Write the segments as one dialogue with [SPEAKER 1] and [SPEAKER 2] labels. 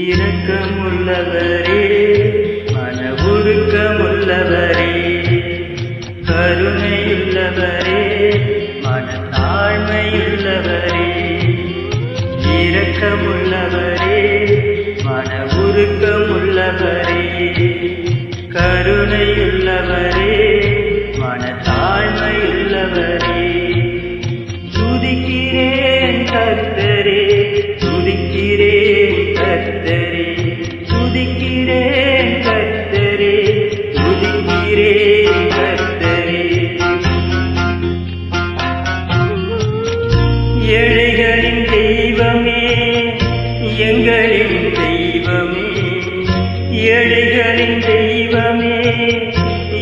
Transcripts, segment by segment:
[SPEAKER 1] இரக்கமுள்ளவரே மன உருக்கமுள்ளவரே கருணையுள்ளவரே மன தாழ்மையுள்ளவரே இரக்கமுள்ளவரே மன உருக்கமுள்ளவரே கருணையுள்ளவரே மன தாழ்மையுள்ளவரே துதிக்கிறேன் கர்த்தரே எங்களின் தெய்வமே ஏழைகளின் தெய்வமே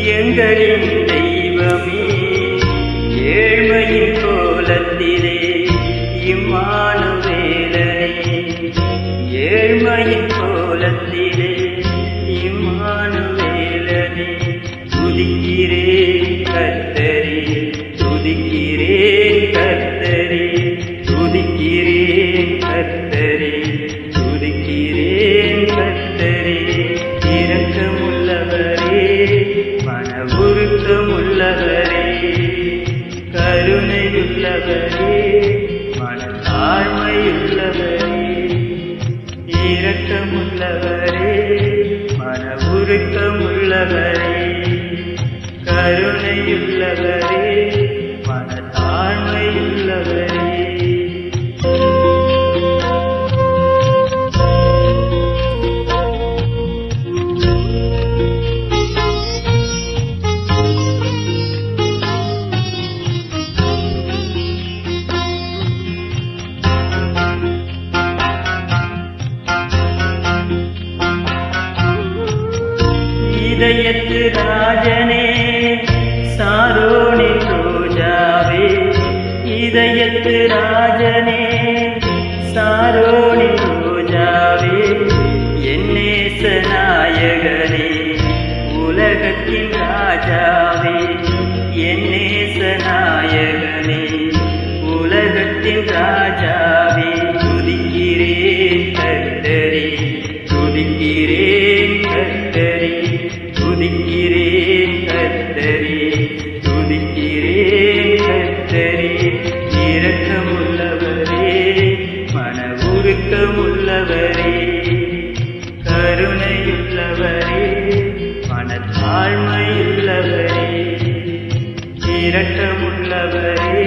[SPEAKER 1] எங்களின் தெய்வமே. ஏழ்மையின் கோலத்திலே இம்மான வேலனே. ஏழ்மையின் கோலத்திலே இம்மான வேலனே. துதிக்கிறே கத்தரே துதிக்கிறே கத்தரே துதிக்கிறே இரக்கமுள்ளவரே மன உருக்கமுள்ளவரே கருணையுள்ளவரே மன தாழ்மையுள்ளவரே இரக்கமுள்ளவரே மன உருக்கமுள்ளவரே கருணையுள்ளவரே மன தாழ்மையுள்ளவரே இதயத்து ராஜனே சாரோணி ரோஜாவே இதயத்து ராஜனே சாரோணி ரோஜாவே என்னேச நாயகனே உலகத்தின் ராஜாவே. மன கருணையுள்ளவரே மனத்தாழ்மையுள்ளவரே இரட்டமுள்ளவரே